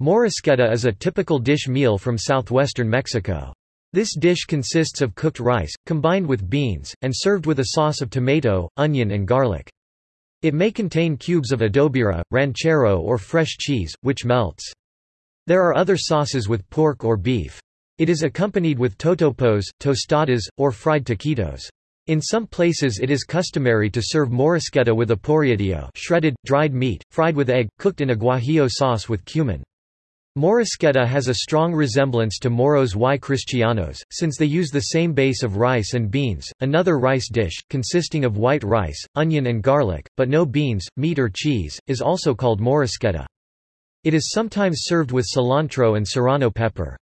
Morisqueta is a typical dish meal from southwestern Mexico. This dish consists of cooked rice, combined with beans, and served with a sauce of tomato, onion and garlic. It may contain cubes of adobera, ranchero or fresh cheese, which melts. There are other sauces with pork or beef. It is accompanied with totopos, tostadas, or fried taquitos. In some places it is customary to serve morisqueta with a porrillo shredded, dried meat, fried with egg, cooked in a guajillo sauce with cumin. Morisqueta has a strong resemblance to moros y cristianos, since they use the same base of rice and beans. Another rice dish, consisting of white rice, onion and garlic, but no beans, meat or cheese, is also called morisqueta. It is sometimes served with cilantro and serrano pepper.